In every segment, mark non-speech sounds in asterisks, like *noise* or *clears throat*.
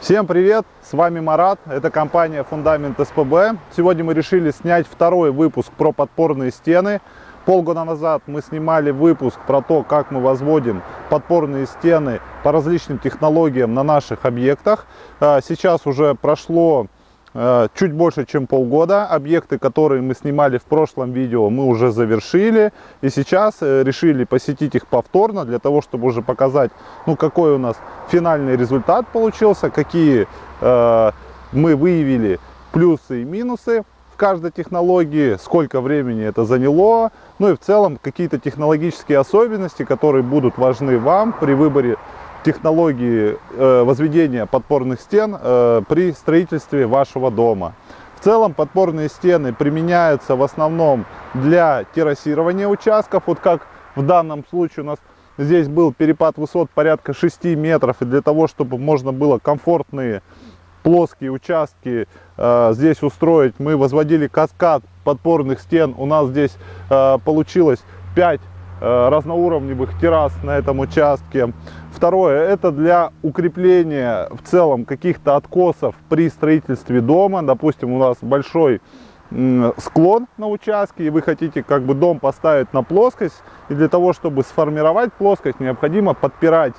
Всем привет, с вами Марат, это компания Фундамент СПБ. Сегодня мы решили снять второй выпуск про подпорные стены. Полгода назад мы снимали выпуск про то, как мы возводим подпорные стены по различным технологиям на наших объектах. А, сейчас уже прошло чуть больше, чем полгода. Объекты, которые мы снимали в прошлом видео, мы уже завершили. И сейчас э, решили посетить их повторно, для того, чтобы уже показать, ну, какой у нас финальный результат получился, какие э, мы выявили плюсы и минусы в каждой технологии, сколько времени это заняло, ну и в целом какие-то технологические особенности, которые будут важны вам при выборе технологии э, возведения подпорных стен э, при строительстве вашего дома. В целом подпорные стены применяются в основном для террасирования участков. Вот как в данном случае у нас здесь был перепад высот порядка 6 метров. И для того, чтобы можно было комфортные плоские участки э, здесь устроить, мы возводили каскад подпорных стен. У нас здесь получилось 5 э, разноуровневых террас на этом участке. Второе, это для укрепления в целом каких-то откосов при строительстве дома. Допустим, у нас большой склон на участке, и вы хотите как бы дом поставить на плоскость. И для того, чтобы сформировать плоскость, необходимо подпирать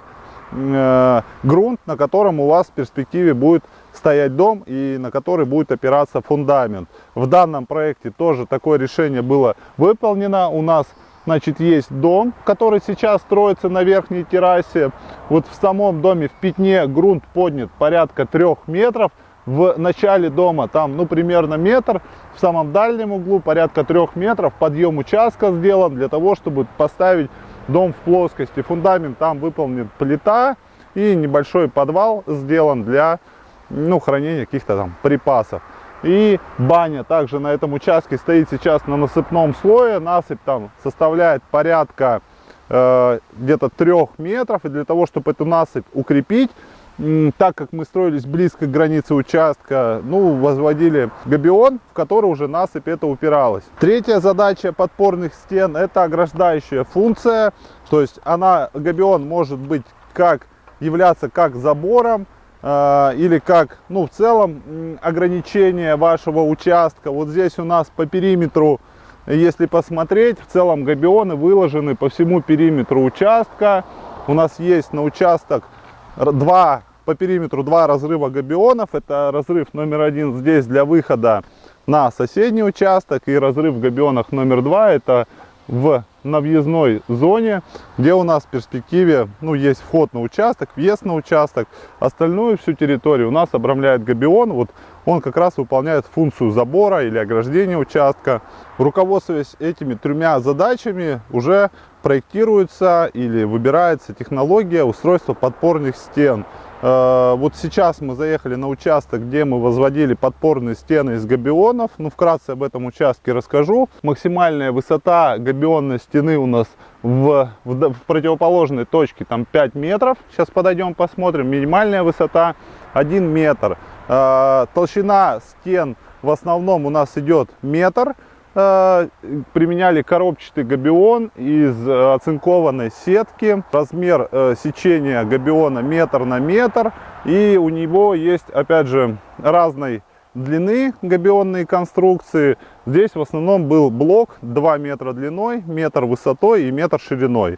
э, грунт, на котором у вас в перспективе будет стоять дом и на который будет опираться фундамент. В данном проекте тоже такое решение было выполнено. У нас Значит, есть дом, который сейчас строится на верхней террасе. Вот в самом доме в пятне грунт поднят порядка трех метров. В начале дома там, ну, примерно метр. В самом дальнем углу порядка трех метров. Подъем участка сделан для того, чтобы поставить дом в плоскости. Фундамент там выполнен плита. И небольшой подвал сделан для, ну, хранения каких-то там припасов. И баня также на этом участке стоит сейчас на насыпном слое. Насыпь там составляет порядка э, где-то трех метров. И для того, чтобы эту насыпь укрепить, так как мы строились близко к границе участка, ну, возводили габион, в который уже насыпь это упиралась. Третья задача подпорных стен – это ограждающая функция. То есть она, габион может быть как являться как забором, или как, ну, в целом ограничение вашего участка. Вот здесь у нас по периметру, если посмотреть, в целом габионы выложены по всему периметру участка. У нас есть на участок два, по периметру два разрыва габионов. Это разрыв номер один здесь для выхода на соседний участок и разрыв в габионах номер два это в на въездной зоне, где у нас в перспективе ну, есть вход на участок, въезд на участок. Остальную всю территорию у нас обрамляет габион. Вот он как раз выполняет функцию забора или ограждения участка. Руководствуясь этими тремя задачами, уже проектируется или выбирается технология устройства подпорных стен. Э, вот сейчас мы заехали на участок, где мы возводили подпорные стены из габионов. Ну, вкратце об этом участке расскажу. Максимальная высота габионной стены у нас в, в, в противоположной точке, там 5 метров. Сейчас подойдем посмотрим. Минимальная высота 1 метр. Э, толщина стен в основном у нас идет метр. Э, применяли коробчатый габион из э, оцинкованной сетки. Размер э, сечения габиона метр на метр. И у него есть, опять же, разной длины габионные конструкции. Здесь в основном был блок 2 метра длиной, метр высотой и метр шириной.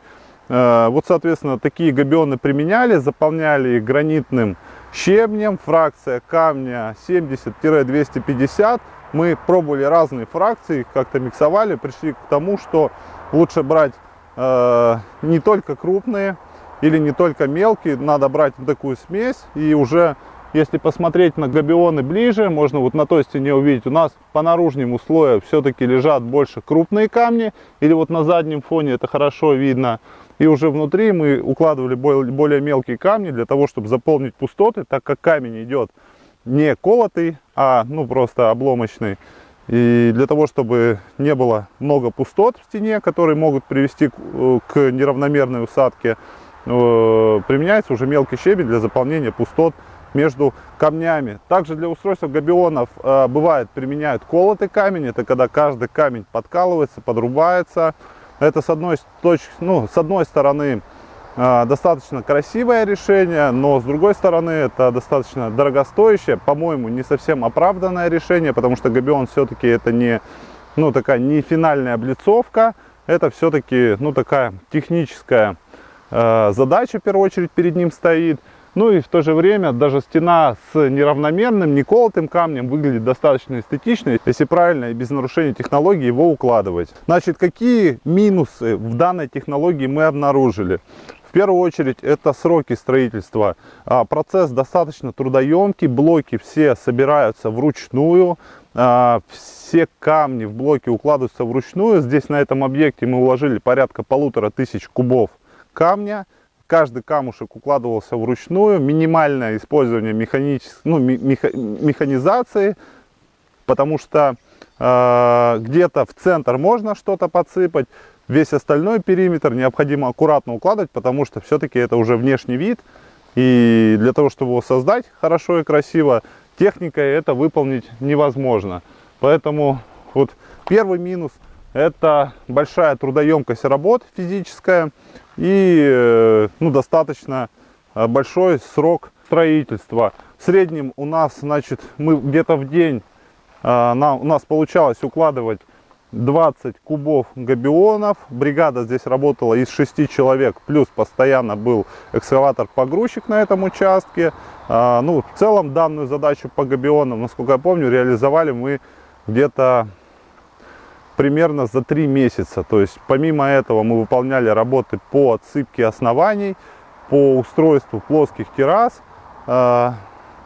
Вот, соответственно, такие габионы применяли, заполняли гранитным щебнем. Фракция камня 70-250 мы пробовали разные фракции, как-то миксовали, пришли к тому, что лучше брать э, не только крупные или не только мелкие, надо брать такую смесь и уже если посмотреть на габионы ближе, можно вот на той стене увидеть, у нас по наружнему слою все-таки лежат больше крупные камни, или вот на заднем фоне это хорошо видно. И уже внутри мы укладывали более мелкие камни для того, чтобы заполнить пустоты, так как камень идет не колотый, а ну просто обломочный. И для того, чтобы не было много пустот в стене, которые могут привести к, э, неравномерной усадке, э, применяется уже мелкий щебень для заполнения пустот между камнями. Также для устройства габионов э, бывает применяют колотый камень. Это когда каждый камень подкалывается, подрубается. Это с одной, точ, ну, с одной стороны э, достаточно красивое решение, но с другой стороны это достаточно дорогостоящее, по-моему, не совсем оправданное решение, потому что Габион все-таки это не, ну, такая не финальная облицовка, это все-таки ну, такая техническая э, задача, в первую очередь, перед ним стоит. Ну и в то же время даже стена с неравномерным, неколотым камнем выглядит достаточно эстетично, если правильно и без нарушения технологии его укладывать. Значит, какие минусы в данной технологии мы обнаружили? В первую очередь это сроки строительства. А, процесс достаточно трудоемкий, блоки все собираются вручную, а, все камни в блоке укладываются вручную. Здесь на этом объекте мы уложили порядка полутора тысяч кубов камня каждый камушек укладывался вручную, минимальное использование механической, ну, меха, механизации, потому что э, где-то в центр можно что-то подсыпать, весь остальной периметр необходимо аккуратно укладывать, потому что все-таки это уже внешний вид, и для того, чтобы его создать хорошо и красиво, техникой это выполнить невозможно. Поэтому вот первый минус – это большая трудоемкость работ физическая, и э, ну, достаточно э, большой срок строительства. В среднем у нас, значит, мы где-то в день, э, на, у нас получалось укладывать 20 кубов габионов. Бригада здесь работала из 6 человек, плюс постоянно был экскаватор-погрузчик на этом участке. Ну, в целом данную задачу по габионам, насколько я помню, реализовали мы где-то примерно за три месяца. То есть помимо этого мы выполняли работы по отсыпке оснований, по устройству плоских террас. А,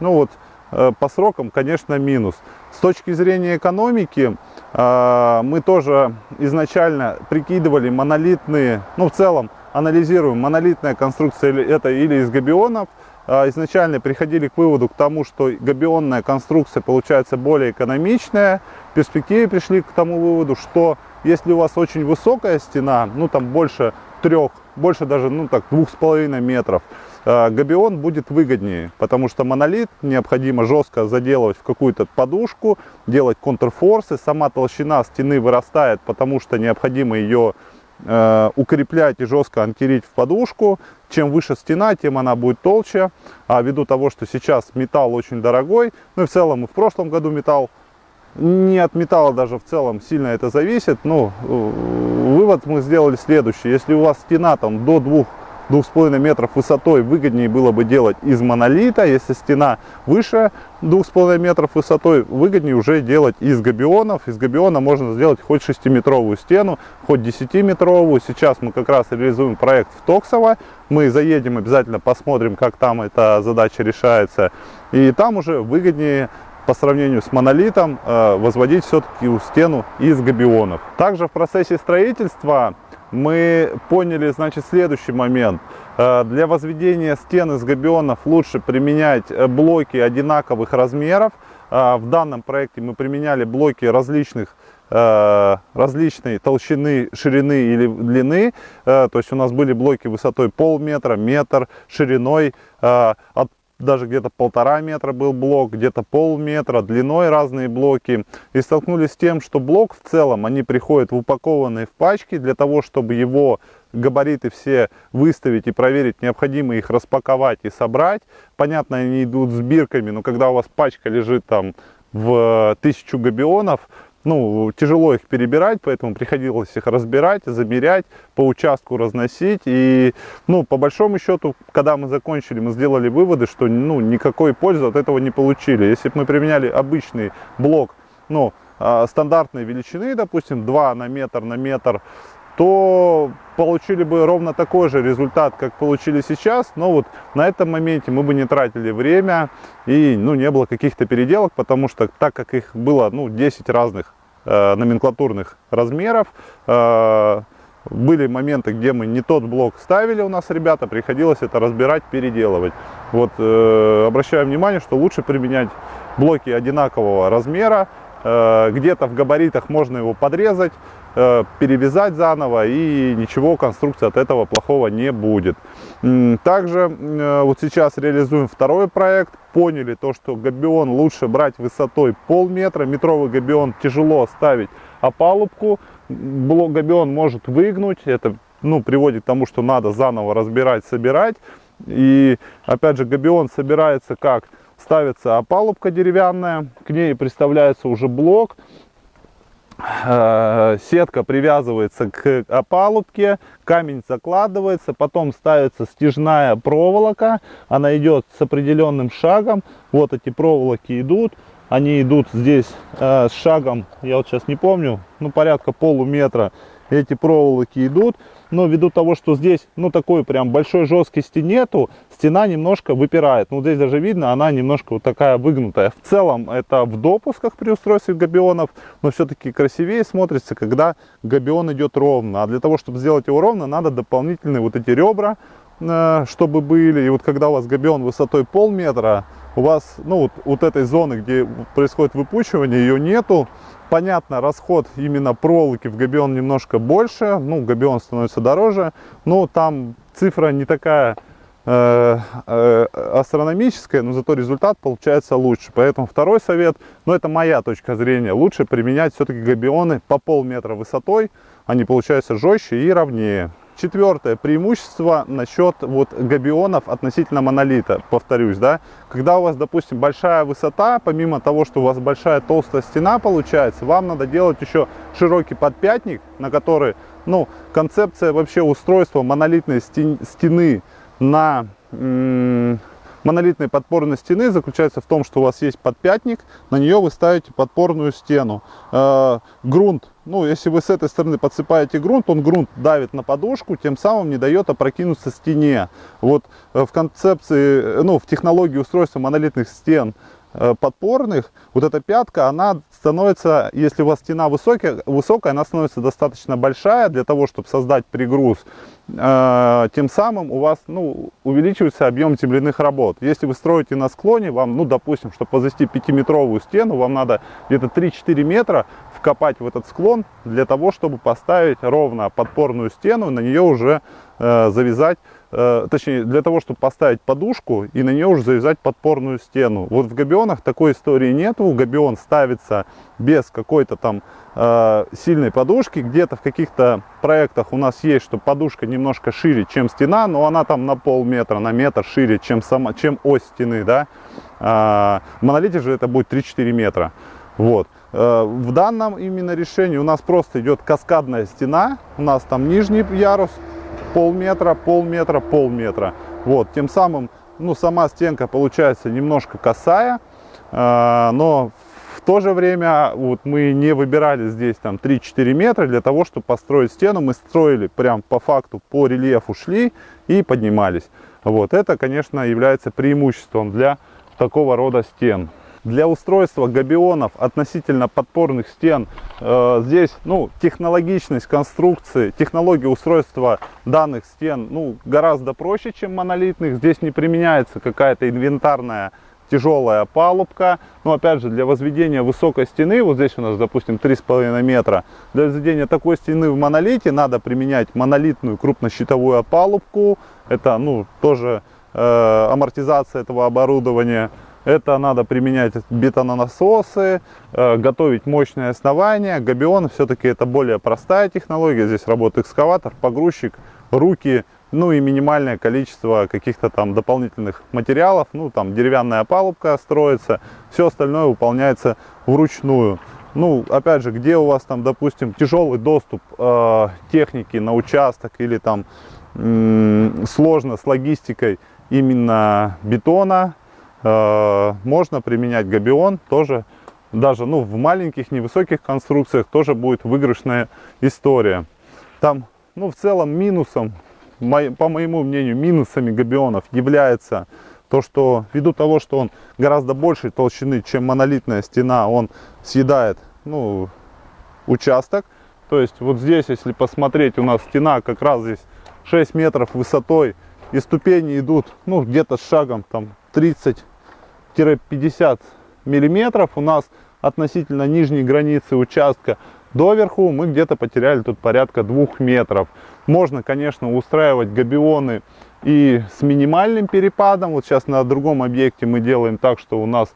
ну вот э, по срокам, конечно, минус. С точки зрения экономики, а, мы тоже изначально прикидывали монолитные, ну в целом анализируем, монолитная конструкция это или из габионов, изначально приходили к выводу к тому, что габионная конструкция получается более экономичная. В перспективе пришли к тому выводу, что если у вас очень высокая стена, ну там больше трех, больше даже, ну так, двух с половиной метров, а, габион будет выгоднее, потому что монолит необходимо жестко заделывать в какую-то подушку, делать контрфорсы, сама толщина стены вырастает, потому что необходимо ее укреплять и жестко анкерить в подушку. Чем выше стена, тем она будет толще. А ввиду того, что сейчас металл очень дорогой, ну и в целом и в прошлом году металл, не от металла даже в целом сильно это зависит. Ну, э, вывод мы сделали следующий. Если у вас стена там до двух 2,5 метров высотой выгоднее было бы делать из монолита. Если стена выше 2,5 метров высотой, выгоднее уже делать из габионов. Из габиона можно сделать хоть 6-метровую стену, хоть 10-метровую. Сейчас мы как раз реализуем проект в Токсово. Мы заедем, обязательно посмотрим, как там эта задача решается. И там уже выгоднее по сравнению с монолитом э, возводить все-таки стену из габионов. Также в процессе строительства мы поняли, значит, следующий момент. Э, для возведения стен из габионов лучше применять э, блоки одинаковых размеров. Э, в данном проекте мы применяли блоки различных различной толщины, ширины или длины. То есть у нас были блоки высотой полметра, метр, шириной от даже где-то полтора метра был блок, где-то полметра, длиной разные блоки. И столкнулись с тем, что блок в целом, они приходят в упакованные в пачки, для того, чтобы его габариты все выставить и проверить, необходимо их распаковать и собрать. Понятно, они идут с бирками, но когда у вас пачка лежит там в тысячу габионов, ну, тяжело их перебирать, поэтому приходилось их разбирать, замерять, по участку разносить. И, ну, по большому счету, когда мы закончили, мы сделали выводы, что, ну, никакой пользы от этого не получили. Если бы мы применяли обычный блок, ну, а, стандартной величины, допустим, 2 на метр на метр, то получили бы ровно такой же результат, как получили сейчас, но вот на этом моменте мы бы не тратили время и ну, не было каких-то переделок, потому что так как их было ну, 10 разных э, номенклатурных размеров, э, были моменты, где мы не тот блок ставили у нас ребята, приходилось это разбирать, переделывать. Вот э, обращаю внимание, что лучше применять блоки одинакового размера, э, где-то в габаритах можно его подрезать, перевязать заново и ничего конструкция от этого плохого не будет. Также э, вот сейчас реализуем второй проект. Поняли то, что габион лучше брать высотой полметра. Метровый габион тяжело ставить опалубку. Блок габион может выгнуть. Это ну, приводит к тому, что надо заново разбирать, собирать. И опять же габион собирается как? Ставится опалубка деревянная, к ней приставляется уже блок, Э, сетка привязывается к опалубке, камень закладывается, потом ставится стяжная проволока, она идет с определенным шагом, вот эти проволоки идут, они идут здесь э, с шагом, я вот сейчас не помню, ну порядка полуметра эти проволоки идут, но ввиду того, что здесь, ну, такой прям большой жесткости нету, стена немножко выпирает. Ну, здесь даже видно, она немножко вот такая выгнутая. В целом, это в допусках при устройстве габионов, но все-таки красивее смотрится, когда габион идет ровно. А для того, чтобы сделать его ровно, надо дополнительные вот эти ребра, э, чтобы были. И вот когда у вас габион высотой полметра, у вас, ну, вот, вот этой зоны, где происходит выпучивание, ее нету, Понятно, расход именно проволоки в габион немножко больше, ну, габион становится дороже, но там цифра не такая э, э, астрономическая, но зато результат получается лучше. Поэтому второй совет, ну, это моя точка зрения, лучше применять все-таки габионы по полметра высотой, они получаются жестче и ровнее. Четвертое преимущество насчет вот габионов относительно монолита, повторюсь, да, когда у вас, допустим, большая высота, помимо того, что у вас большая толстая стена получается, вам надо делать еще широкий подпятник, на который, ну, концепция вообще устройства монолитной стены на монолитной подпорной стены заключается в том, что у вас есть подпятник, на нее вы ставите подпорную стену. Э, грунт, ну, если вы с этой стороны подсыпаете грунт, он грунт давит на подушку, тем самым не дает опрокинуться стене. Вот э, в концепции, э, ну, в технологии устройства монолитных стен Э, подпорных, вот эта пятка, она становится, если у вас стена высокая, высокая она становится достаточно большая для того, чтобы создать пригруз. Тем самым у вас ну, увеличивается объем земляных работ. Если вы строите на склоне, вам, ну, допустим, чтобы возвести 5-метровую стену, вам надо где-то 3-4 метра вкопать в этот склон для того, чтобы поставить ровно подпорную стену, на нее уже э, завязать Э, точнее, для того, чтобы поставить подушку и на нее уже завязать подпорную стену. Вот в габионах такой истории нету. Габион ставится без какой-то там э, сильной подушки. Где-то в каких-то проектах у нас есть, что подушка немножко шире, чем стена, но она там на полметра, на метр шире, чем, сама, чем ось стены, да. А, в монолите же это будет 3-4 метра. Вот. Э, в данном именно решении у нас просто идет каскадная стена. У нас там нижний ярус, полметра, полметра, полметра. Вот, тем самым, ну, сама стенка получается немножко косая, э, но в то же время вот мы не выбирали здесь там 3-4 метра для того, чтобы построить стену. Мы строили прям по факту, по рельефу шли и поднимались. Вот, это, конечно, является преимуществом для такого рода стен. Для устройства габионов относительно подпорных стен э, здесь ну, технологичность конструкции, технология устройства данных стен ну, гораздо проще, чем монолитных. Здесь не применяется какая-то инвентарная тяжелая палубка. Но опять же, для возведения высокой стены, вот здесь у нас, допустим, 3,5 метра, для возведения такой стены в монолите надо применять монолитную крупнощитовую опалубку. Это, ну, тоже э, амортизация этого оборудования. Это надо применять бетононасосы, э, готовить мощное основание. Габион все-таки это более простая технология. Здесь работает экскаватор, погрузчик, руки, ну и минимальное количество каких-то там дополнительных материалов. Ну там деревянная палубка строится, все остальное выполняется вручную. Ну, опять же, где у вас там, допустим, тяжелый доступ э, техники на участок или там сложно с логистикой именно бетона, можно применять габион, тоже даже ну, в маленьких, невысоких конструкциях тоже будет выигрышная история. Там, ну, в целом минусом, по моему мнению, минусами габионов является то, что ввиду того, что он гораздо большей толщины, чем монолитная стена, он съедает ну, участок. То есть вот здесь, если посмотреть, у нас стена как раз здесь 6 метров высотой, и ступени идут ну, где-то с шагом там 30-50 миллиметров у нас относительно нижней границы участка доверху мы где-то потеряли тут порядка двух метров. Можно, конечно, устраивать габионы и с минимальным перепадом. Вот сейчас на другом объекте мы делаем так, что у нас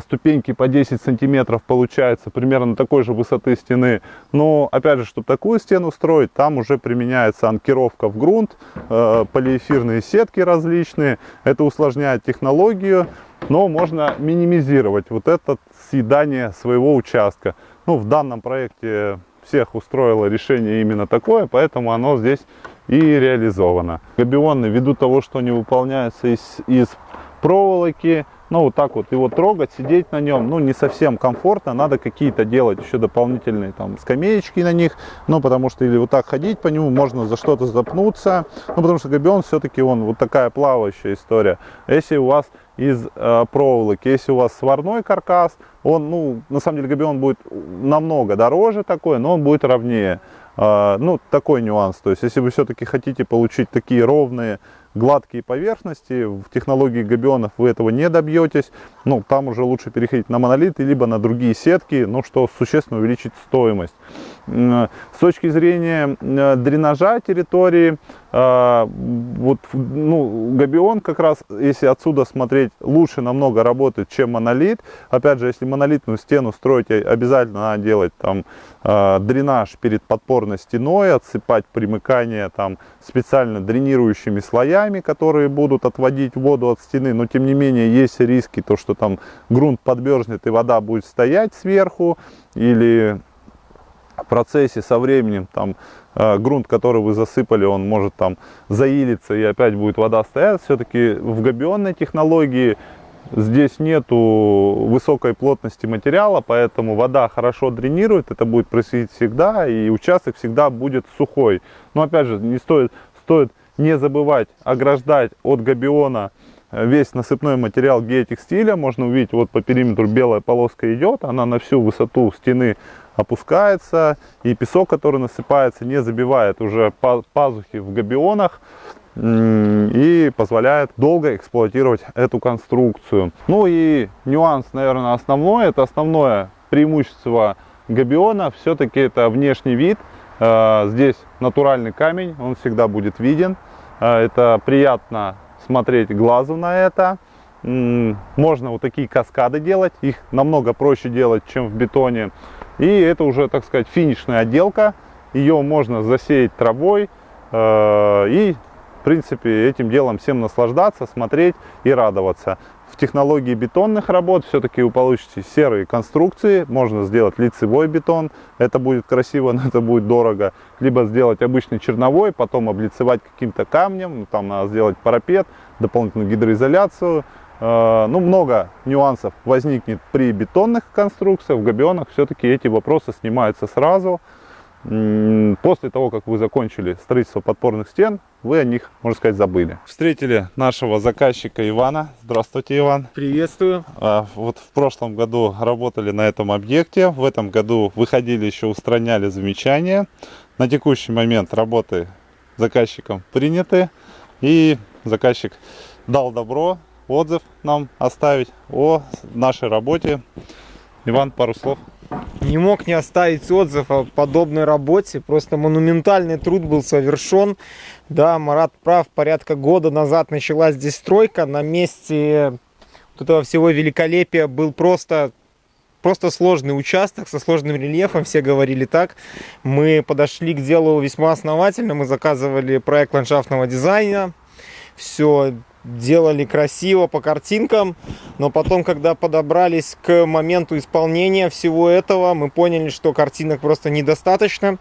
ступеньки по 10 сантиметров получается, примерно такой же высоты стены. Но, опять же, чтобы такую стену строить, там уже применяется анкировка в грунт, э, полиэфирные сетки различные. Это усложняет технологию, но можно минимизировать вот это съедание своего участка. Ну, в данном проекте всех устроило решение именно такое, поэтому оно здесь и реализовано. Габионы, ввиду того, что они выполняются из, из проволоки, ну вот так вот его трогать, сидеть на нем, ну не совсем комфортно, надо какие-то делать еще дополнительные там скамеечки на них, ну потому что или вот так ходить по нему, можно за что-то запнуться, ну потому что габион все-таки он вот такая плавающая история. Если у вас из э, проволоки, если у вас сварной каркас, он, ну на самом деле габион будет намного дороже такой, но он будет ровнее. Э, ну такой нюанс, то есть если вы все-таки хотите получить такие ровные гладкие поверхности. В технологии габионов вы этого не добьетесь. Ну, там уже лучше переходить на монолиты, либо на другие сетки, ну, что существенно увеличит стоимость. С точки зрения э, дренажа территории, э, вот, ну, габион как раз, если отсюда смотреть, лучше намного работает, чем монолит. Опять же, если монолитную стену строить, обязательно надо делать там э, дренаж перед подпорной стеной, отсыпать примыкание там специально дренирующими слоями, которые будут отводить воду от стены. Но тем не менее есть риски, то что там грунт подмерзнет и вода будет стоять сверху или в процессе со временем там э, грунт, который вы засыпали, он может там заилиться и опять будет вода стоять. Все-таки в габионной технологии здесь нету высокой плотности материала, поэтому вода хорошо дренирует, это будет происходить всегда, и участок всегда будет сухой. Но опять же, не стоит, стоит не забывать ограждать от габиона э, весь насыпной материал геотекстиля. Можно увидеть, вот по периметру белая полоска идет, она на всю высоту стены опускается, и песок, который насыпается, не забивает уже пазухи в габионах и позволяет долго эксплуатировать эту конструкцию. Ну и нюанс, наверное, основной, это основное преимущество габиона, все-таки это внешний вид. Э, здесь натуральный камень, он всегда будет виден. Э, это приятно смотреть глазу на это. Можно вот такие каскады делать, их намного проще делать, чем в бетоне. И это уже, так сказать, финишная отделка. Ее можно засеять травой э, и, в принципе, этим делом всем наслаждаться, смотреть и радоваться. В технологии бетонных работ все-таки вы получите серые конструкции. Можно сделать лицевой бетон, это будет красиво, *laughs* но это будет дорого. Либо сделать обычный черновой, потом облицевать каким-то камнем, ну, там надо сделать парапет, дополнительную гидроизоляцию. Э, ну, много нюансов возникнет при бетонных конструкциях, в габионах все-таки эти вопросы снимаются сразу. После того, как вы закончили строительство подпорных стен, вы о них, можно сказать, забыли. Встретили нашего заказчика Ивана. Здравствуйте, Иван. Приветствую. А, вот в прошлом году работали на этом объекте. В этом году выходили еще, устраняли замечания. На текущий момент работы заказчиком приняты. И заказчик дал добро отзыв нам оставить о нашей работе. Иван, пару слов. Не мог не оставить отзыв о подобной работе. Просто монументальный труд был совершен. Да, Марат прав, порядка года назад началась здесь стройка. На месте вот этого всего великолепия был просто просто сложный участок со сложным рельефом, все говорили так. Мы подошли к делу весьма основательно, мы заказывали проект ландшафтного дизайна, все делали красиво по картинкам, но потом, когда подобрались к моменту исполнения всего этого, мы поняли, что картинок просто недостаточно.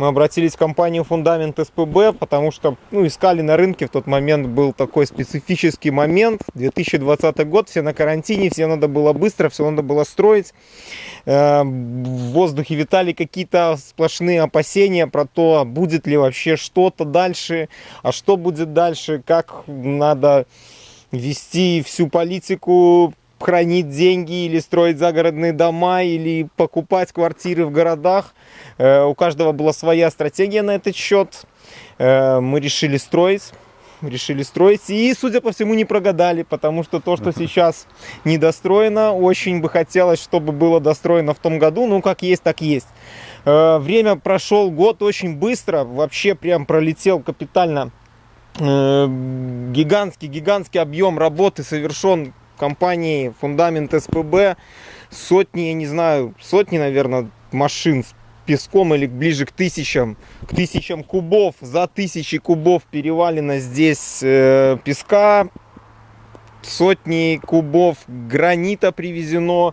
Мы обратились в компанию Фундамент СПБ, потому что ну, искали на рынке, в тот момент был такой специфический момент, 2020 год, все на карантине, все надо было быстро, все надо было строить. Э, в воздухе витали какие-то сплошные опасения про то, будет ли вообще что-то дальше, а что будет дальше, как надо вести всю политику хранить деньги или строить загородные дома или покупать квартиры в городах. Э, у каждого была своя стратегия на этот счет. Э, мы решили строить. Решили строить. И, судя по всему, не прогадали, потому что то, что сейчас недостроено, очень бы хотелось, чтобы было достроено в том году. Ну, как есть, так есть. Э, время прошел год очень быстро. Вообще прям пролетел капитально гигантский, гигантский объем работы совершен компании Фундамент СПБ сотни, я не знаю, сотни, наверное, машин с песком или ближе к тысячам, к тысячам кубов. За тысячи кубов перевалено здесь э, песка, сотни кубов гранита привезено,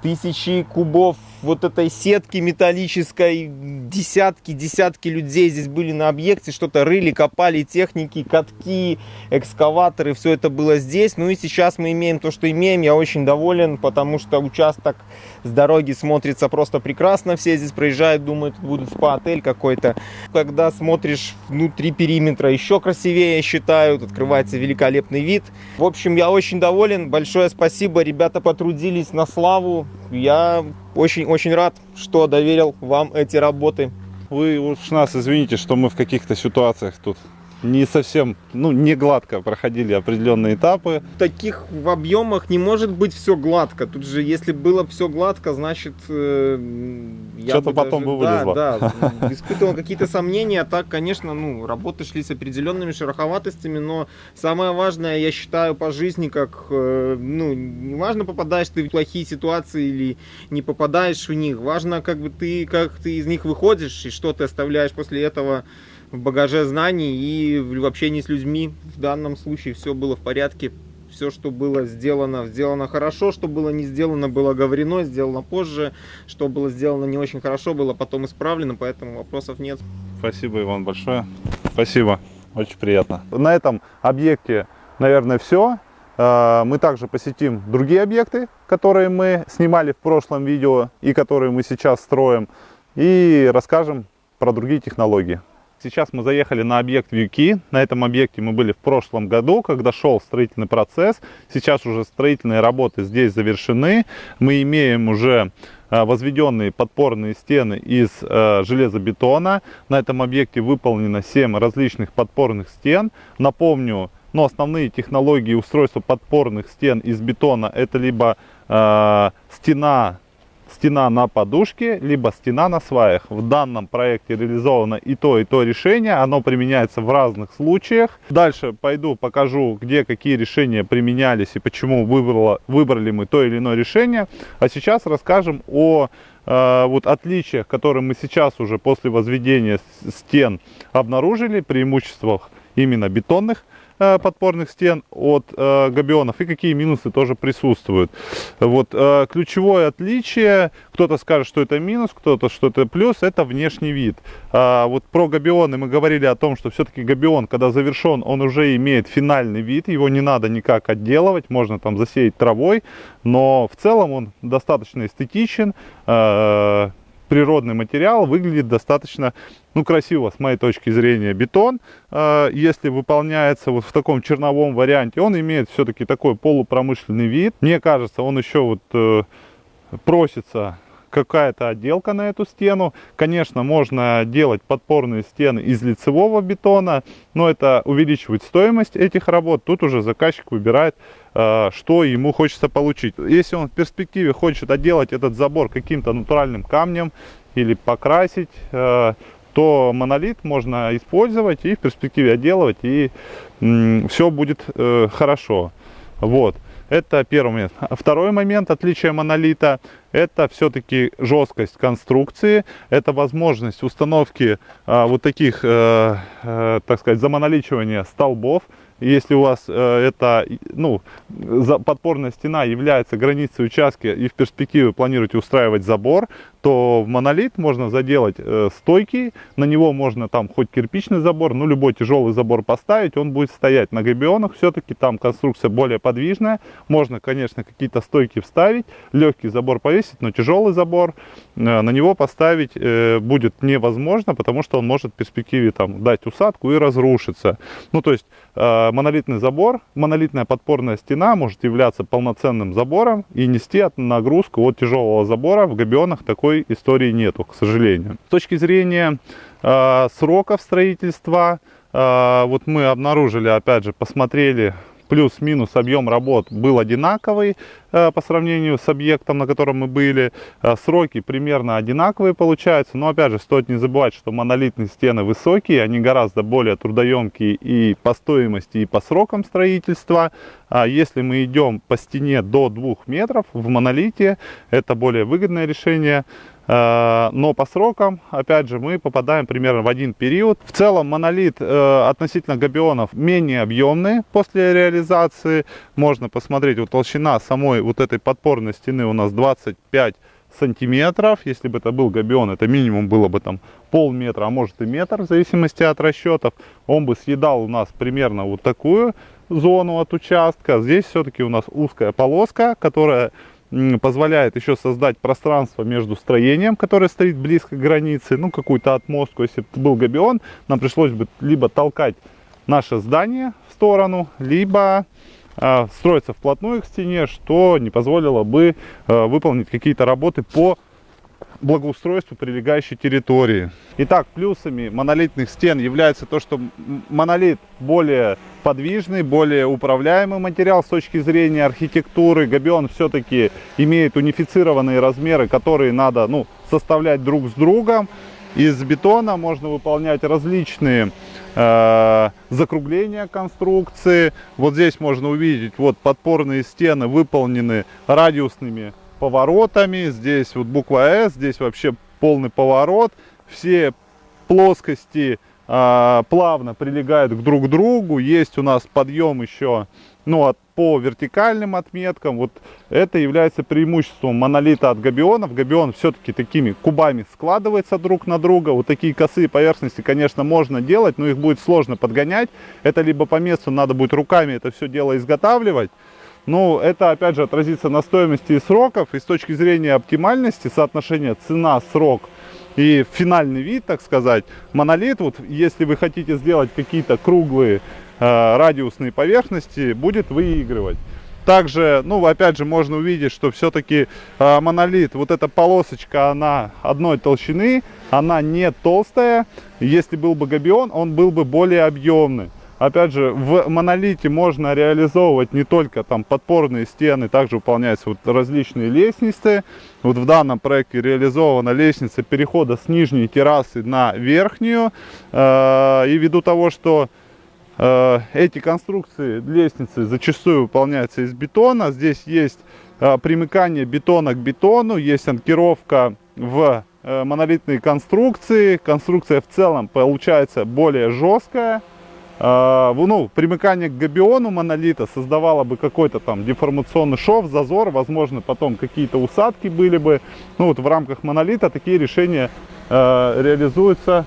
тысячи кубов вот этой сетки металлической, десятки, десятки людей здесь были на объекте, что-то рыли, копали техники, катки, экскаваторы, все это было здесь. Ну и сейчас мы имеем то, что имеем. Я очень доволен, потому что участок с дороги смотрится просто прекрасно. Все здесь проезжают, думают, будет спа-отель какой-то. Когда смотришь внутри периметра, еще красивее, я считаю. Открывается великолепный вид. В общем, я очень доволен. Большое спасибо. Ребята потрудились на славу. Я очень-очень рад, что доверил вам эти работы. Вы уж нас извините, что мы в каких-то ситуациях тут не совсем, ну, не гладко проходили определенные этапы. В таких в объемах не может быть все гладко. Тут же, если было все гладко, значит, э, что-то потом даже, бы вылезло. Да, да, испытывал какие-то сомнения. Так, конечно, ну, работы шли с определенными шероховатостями, но самое важное, я считаю, по жизни, как, э, ну, не важно, попадаешь ты в плохие ситуации или не попадаешь в них. Важно, как бы ты, как ты из них выходишь и что ты оставляешь после этого в багаже знаний и в общении с людьми. В данном случае все было в порядке. Все, что было сделано, сделано хорошо, что было не сделано, было говорено, сделано позже, что было сделано не очень хорошо, было потом исправлено, поэтому вопросов нет. Спасибо, Иван, большое. Спасибо, очень приятно. На этом объекте, наверное, все. А, мы также посетим другие объекты, которые мы снимали в прошлом видео и которые мы сейчас строим. И расскажем про другие технологии. Сейчас мы заехали на объект Вьюки. На этом объекте мы были в прошлом году, когда шел строительный процесс. Сейчас уже строительные работы здесь завершены. Мы имеем уже э, возведенные подпорные стены из э, железобетона. На этом объекте выполнено 7 различных подпорных стен. Напомню, но основные технологии устройства подпорных стен из бетона это либо э, стена стена на подушке, либо стена на сваях. В данном проекте реализовано и то, и то решение. Оно применяется в разных случаях. Дальше пойду покажу, где какие решения применялись и почему выбрало, выбрали мы то или иное решение. А сейчас расскажем о э, вот отличиях, которые мы сейчас уже после возведения стен обнаружили, преимуществах именно бетонных подпорных стен от э, габионов и какие минусы тоже присутствуют. Вот э, ключевое отличие, кто-то скажет, что это минус, кто-то, что это плюс, это внешний вид. А, вот про габионы мы говорили о том, что все-таки габион, когда завершен, он уже имеет финальный вид, его не надо никак отделывать, можно там засеять травой, но в целом он достаточно эстетичен, природный материал, выглядит достаточно ну, красиво, с моей точки зрения, бетон. А, если выполняется вот в таком черновом варианте, он имеет все-таки такой полупромышленный вид. Мне кажется, он еще вот э, просится какая-то отделка на эту стену. Конечно, можно делать подпорные стены из лицевого бетона, но это увеличивает стоимость этих работ. Тут уже заказчик выбирает, э, что ему хочется получить. Если он в перспективе хочет отделать этот забор каким-то натуральным камнем или покрасить, э, то монолит можно использовать и в перспективе отделывать, и все будет э, хорошо. Вот. Это первый момент. Второй момент отличия монолита – это все-таки жесткость конструкции, это возможность установки а, вот таких, э, э, так сказать, замоноличивания столбов, если у вас э, это, ну, подпорная стена является границей участка и в перспективе планируете устраивать забор, то в монолит можно заделать э, стойки, на него можно там хоть кирпичный забор, ну любой тяжелый забор поставить, он будет стоять на габионах, все-таки там конструкция более подвижная, можно, конечно, какие-то стойки вставить, легкий забор повесить, но тяжелый забор э, на него поставить э, будет невозможно, потому что он может в перспективе там дать усадку и разрушиться. Ну то есть э, монолитный забор, монолитная подпорная стена может являться полноценным забором и нести нагрузку от тяжелого забора в габионах такой такой истории нету, к сожалению. С точки зрения э, сроков строительства, э, вот мы обнаружили, опять же, посмотрели плюс-минус объем работ был одинаковый э, по сравнению с объектом, на котором мы были. Э, сроки примерно одинаковые получаются, но опять же стоит не забывать, что монолитные стены высокие, они гораздо более трудоемкие и по стоимости, и по срокам строительства. А если мы идем по стене до 2 метров в монолите, это более выгодное решение. Э, но по срокам, опять же, мы попадаем примерно в один период. В целом монолит э, относительно габионов менее объемный после реализации. Можно посмотреть, вот толщина самой вот этой подпорной стены у нас 25 сантиметров. Если бы это был габион, это минимум было бы там полметра, а может и метр, в зависимости от расчетов. Он бы съедал у нас примерно вот такую зону от участка. Здесь все-таки у нас узкая полоска, которая позволяет еще создать пространство между строением, которое стоит близко к границе, ну, какую-то отмостку. Если бы был габион, нам пришлось бы либо толкать наше здание в сторону, либо э, строиться вплотную к стене, что не позволило бы э, выполнить какие-то работы по благоустройству прилегающей территории. Итак, плюсами монолитных стен является то, что монолит более подвижный, более управляемый материал с точки зрения архитектуры. Габион все-таки имеет унифицированные размеры, которые надо ну, составлять друг с другом. Из бетона можно выполнять различные э, закругления конструкции. Вот здесь можно увидеть, вот подпорные стены выполнены радиусными поворотами. Здесь вот буква S, здесь вообще полный поворот. Все плоскости э, плавно прилегают к друг другу. Есть у нас подъем еще ну, от, по вертикальным отметкам. Вот это является преимуществом монолита от габионов. Габион все-таки такими кубами складывается друг на друга. Вот такие косые поверхности, конечно, можно делать, но их будет сложно подгонять. Это либо по месту надо будет руками это все дело изготавливать. Ну, это опять же отразится на стоимости и сроков. И с точки зрения оптимальности, соотношения цена-срок и финальный вид, так сказать, монолит, вот если вы хотите сделать какие-то круглые э, радиусные поверхности, будет выигрывать. Также, ну, опять же, можно увидеть, что все-таки э, монолит, вот эта полосочка, она одной толщины, она не толстая. Если был бы габион, он был бы более объемный. Опять же, в монолите можно реализовывать не только там подпорные стены, также выполняются вот различные лестницы. Вот в данном проекте реализована лестница перехода с нижней террасы на верхнюю. Э, и ввиду того, что э, эти конструкции лестницы зачастую выполняются из бетона, здесь есть э, примыкание бетона к бетону, есть анкировка в монолитные конструкции. Конструкция в целом получается более жесткая. А, ну, примыкание к габиону монолита создавало бы какой-то там деформационный шов, зазор, возможно, потом какие-то усадки были бы. Ну, вот в рамках монолита такие решения э, реализуются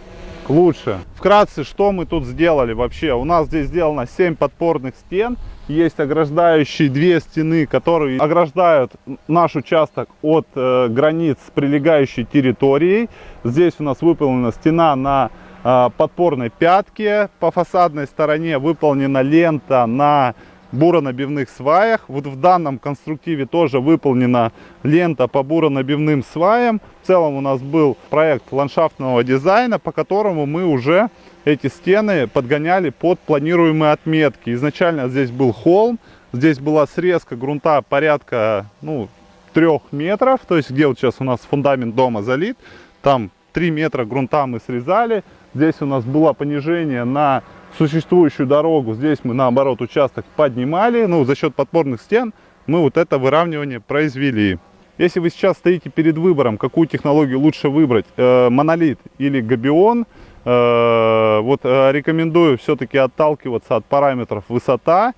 лучше. Вкратце, что мы тут сделали вообще? У нас здесь сделано 7 подпорных стен. Есть ограждающие две стены, которые ограждают наш участок от э, границ прилегающей территорией. Здесь у нас выполнена стена на подпорной пятки. По фасадной стороне выполнена лента на буронабивных сваях. Вот в данном конструктиве тоже выполнена лента по буронабивным сваям. В целом у нас был проект ландшафтного дизайна, по которому мы уже эти стены подгоняли под планируемые отметки. Изначально здесь был холм, здесь была срезка грунта порядка ну, 3 метров, то есть где вот сейчас у нас фундамент дома залит, там 3 метра грунта мы срезали, Здесь у нас было понижение на существующую дорогу. Здесь мы, наоборот, участок поднимали. Ну, за счет подпорных стен мы вот это выравнивание произвели. Если вы сейчас стоите перед выбором, какую технологию лучше выбрать, э, монолит или габион, э, вот э, рекомендую все-таки отталкиваться от параметров высота,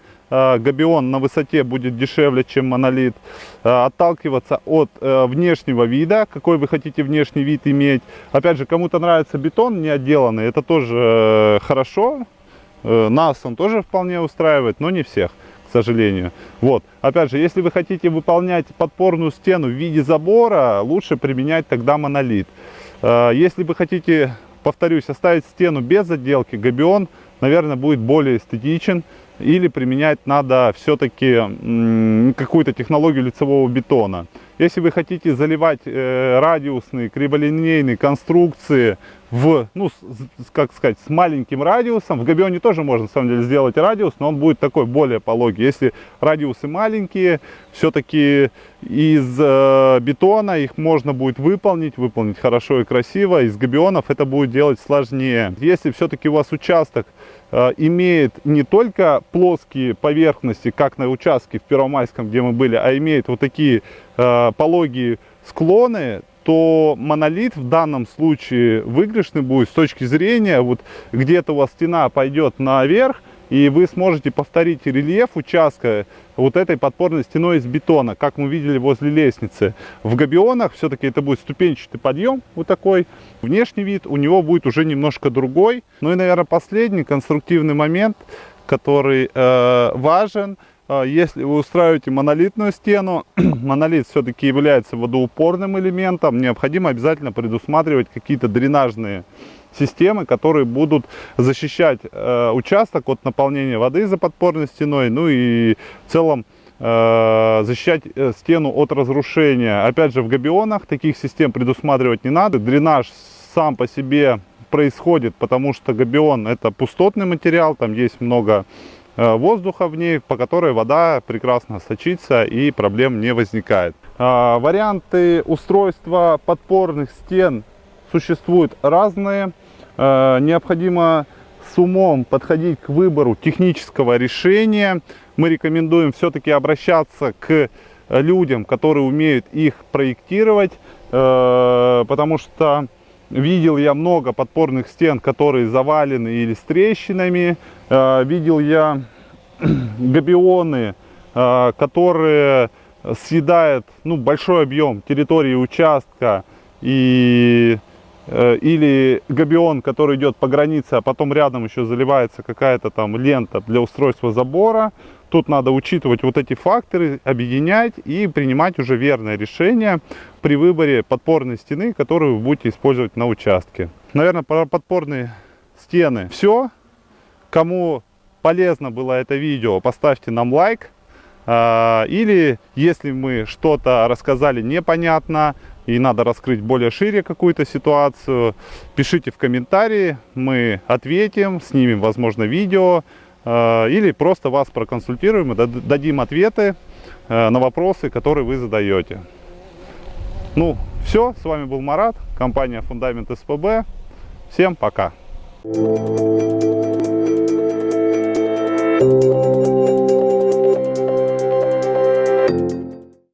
габион на высоте будет дешевле, чем монолит. Э, отталкиваться от э, внешнего вида, какой вы хотите внешний вид иметь. Опять же, кому-то нравится бетон не отделанный, это тоже хорошо. Нас он тоже вполне устраивает, но не всех, к сожалению. Вот. Опять же, если вы хотите выполнять подпорную стену в виде забора, лучше применять тогда монолит. Если вы хотите, повторюсь, оставить стену без отделки, габион, наверное, будет более эстетичен или применять надо все-таки какую-то технологию лицевого бетона. Если вы хотите заливать э, радиусные, криволинейные конструкции в, ну, с, как сказать, с маленьким радиусом. В Габионе тоже можно, на самом деле, сделать радиус, но он будет такой более пологий. Если радиусы маленькие, все-таки из э, бетона их можно будет выполнить, выполнить хорошо и красиво. Из габионов это будет делать сложнее. Если все-таки у вас участок имеет не только плоские поверхности, как на участке в Первомайском, где мы были, а имеет вот такие э, пологие склоны, то монолит в данном случае выигрышный будет с точки зрения, вот где-то у вас стена пойдет наверх, и вы сможете повторить рельеф участка вот этой подпорной стеной из бетона, как мы видели возле лестницы. В габионах все-таки это будет ступенчатый подъем, вот такой. Внешний вид у него будет уже немножко другой. Ну и, наверное, последний конструктивный момент, который э, важен – а, если вы устраиваете монолитную стену, *clears throat* монолит все-таки является водоупорным элементом, необходимо обязательно предусматривать какие-то дренажные системы, которые будут защищать э, участок от наполнения воды за подпорной стеной, ну и в целом э, защищать э, стену от разрушения. Опять же, в габионах таких систем предусматривать не надо. Дренаж сам по себе происходит, потому что габион это пустотный материал, там есть много Э, воздуха в ней, по которой вода прекрасно сочится и проблем не возникает. А, варианты устройства подпорных стен существуют разные. А, необходимо с умом подходить к выбору технического решения. Мы рекомендуем все-таки обращаться к людям, которые умеют их проектировать, потому что видел я много подпорных стен, которые завалены или с трещинами, Э, видел я *clears throat* габионы, э, которые съедают ну, большой объем территории участка и э, или габион, который идет по границе, а потом рядом еще заливается какая-то там лента для устройства забора. Тут надо учитывать вот эти факторы, объединять и принимать уже верное решение при выборе подпорной стены, которую вы будете использовать на участке. Наверное, про подпорные стены все. Кому полезно было это видео, поставьте нам лайк. А, или если мы что-то рассказали непонятно и надо раскрыть более шире какую-то ситуацию, пишите в комментарии, мы ответим, снимем, возможно, видео а, или просто вас проконсультируем и дадим ответы а, на вопросы, которые вы задаете. Ну, все, с вами был Марат, компания Фундамент СПБ. Всем пока! Thank you.